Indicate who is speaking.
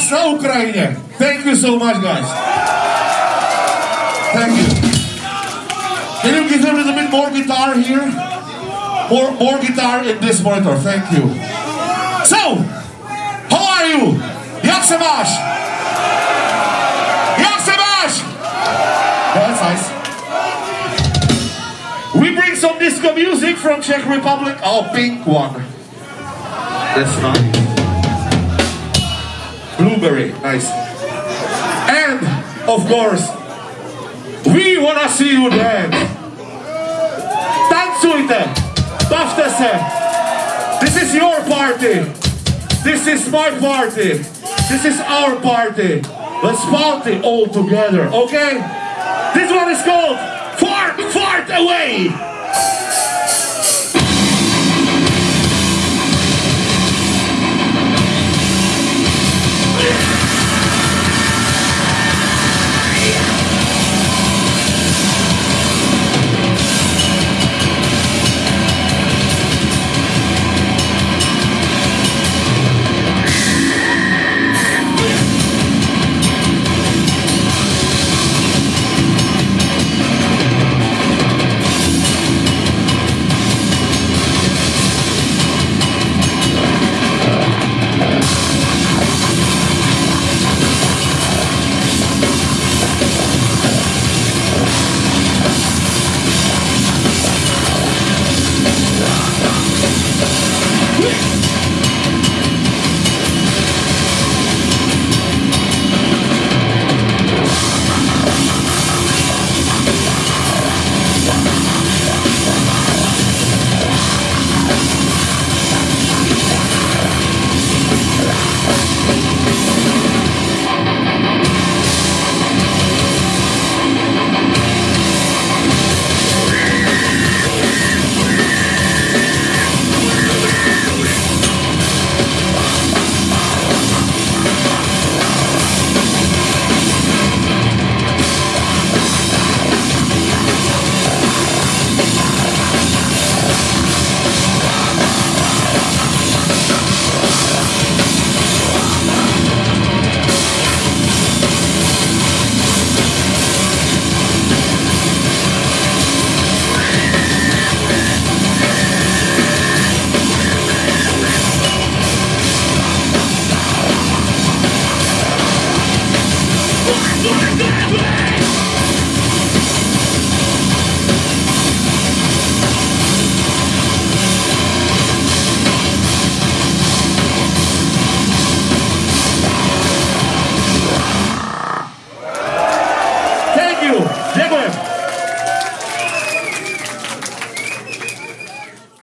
Speaker 1: Max na Ukrajine. Thank you so much, guys. Thank you. Can you give him a little bit more guitar here? More, more guitar in this monitor. Thank you. So, how are you? Jak se? That's nice. We bring some disco music from Czech Republic. Oh, pink one. That's nice. Blueberry, nice. And, of course, we wanna see you dance. Tancujte, bavte. This is your party. This is my party. This is our party. Let's party all together, okay? This one is called Fart, Fart Away. Yeah.